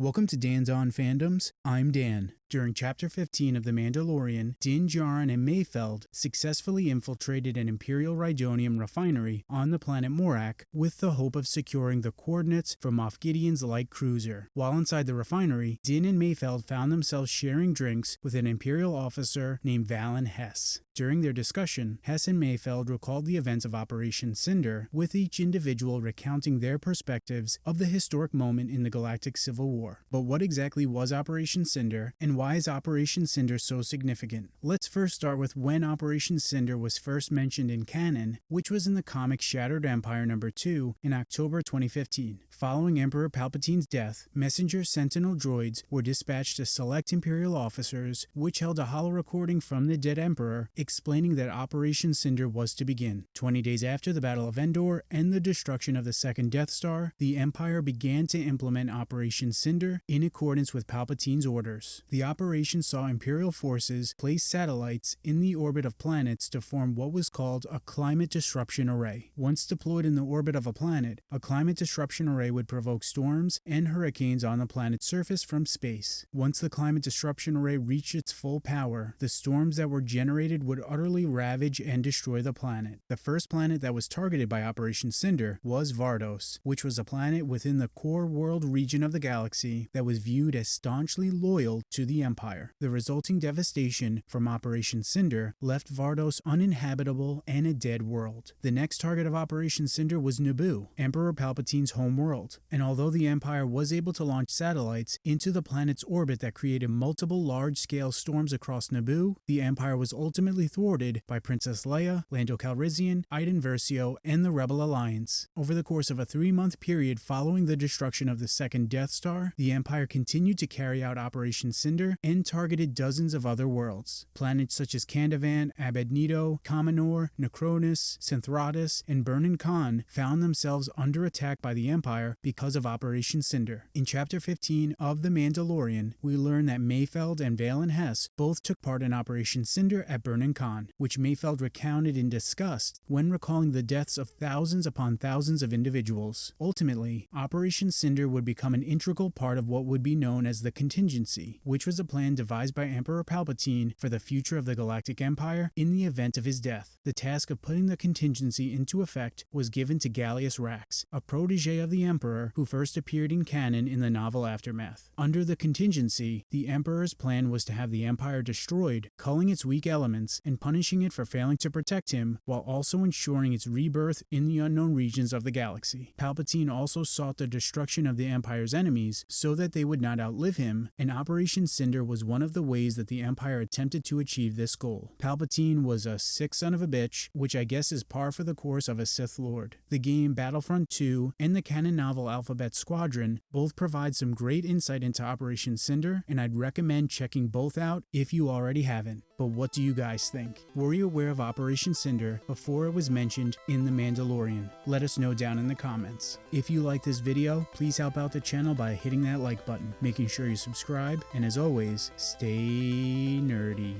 Welcome to Dan's On Fandoms. I'm Dan. During Chapter 15 of The Mandalorian, Din Djarin and Mayfeld successfully infiltrated an Imperial Rhydonium refinery on the planet Morak with the hope of securing the coordinates for Moff Gideon's light cruiser. While inside the refinery, Din and Mayfeld found themselves sharing drinks with an Imperial officer named Valen Hess. During their discussion, Hess and Mayfeld recalled the events of Operation Cinder, with each individual recounting their perspectives of the historic moment in the Galactic Civil War. But what exactly was Operation Cinder, and why is Operation Cinder so significant? Let's first start with when Operation Cinder was first mentioned in canon, which was in the comic Shattered Empire number 2 in October 2015. Following Emperor Palpatine's death, messenger Sentinel droids were dispatched to select Imperial officers, which held a holo recording from the dead Emperor explaining that Operation Cinder was to begin. 20 days after the Battle of Endor and the destruction of the second Death Star, the Empire began to implement Operation Cinder in accordance with Palpatine's orders. The operation saw Imperial forces place satellites in the orbit of planets to form what was called a climate disruption array. Once deployed in the orbit of a planet, a climate disruption array would provoke storms and hurricanes on the planet's surface from space. Once the climate disruption array reached its full power, the storms that were generated would utterly ravage and destroy the planet. The first planet that was targeted by Operation Cinder was Vardos, which was a planet within the core world region of the galaxy that was viewed as staunchly loyal to the Empire. The resulting devastation from Operation Cinder left Vardos uninhabitable and a dead world. The next target of Operation Cinder was Naboo, Emperor Palpatine's home world, and although the Empire was able to launch satellites into the planet's orbit that created multiple large-scale storms across Naboo, the Empire was ultimately thwarted by Princess Leia, Lando Calrissian, Iden Versio, and the Rebel Alliance. Over the course of a three-month period following the destruction of the second Death Star, the Empire continued to carry out Operation Cinder and targeted dozens of other worlds. Planets such as Candavan, Abednedo, Kamanor, Necronus, Synthratus, and Burnin Konn found themselves under attack by the Empire because of Operation Cinder. In Chapter 15 of The Mandalorian, we learn that Mayfeld and Valen Hess both took part in Operation Cinder at Burnin Konn, which Mayfeld recounted in disgust when recalling the deaths of thousands upon thousands of individuals. Ultimately, Operation Cinder would become an integral part of what would be known as the Contingency, which was a plan devised by Emperor Palpatine for the future of the Galactic Empire in the event of his death. The task of putting the contingency into effect was given to Gallius Rax, a protege of the Emperor who first appeared in canon in the novel Aftermath. Under the contingency, the Emperor's plan was to have the Empire destroyed, culling its weak elements, and punishing it for failing to protect him, while also ensuring its rebirth in the unknown regions of the galaxy. Palpatine also sought the destruction of the Empire's enemies so that they would not outlive him, and Operation Cinder was one of the ways that the Empire attempted to achieve this goal. Palpatine was a sick son of a bitch, which I guess is par for the course of a Sith Lord. The game Battlefront 2 and the canon novel Alphabet Squadron both provide some great insight into Operation Cinder, and I'd recommend checking both out if you already haven't. But what do you guys think? Were you aware of Operation Cinder before it was mentioned in The Mandalorian? Let us know down in the comments. If you like this video, please help out the channel by hitting that like button, making sure you subscribe, and as always, stay nerdy.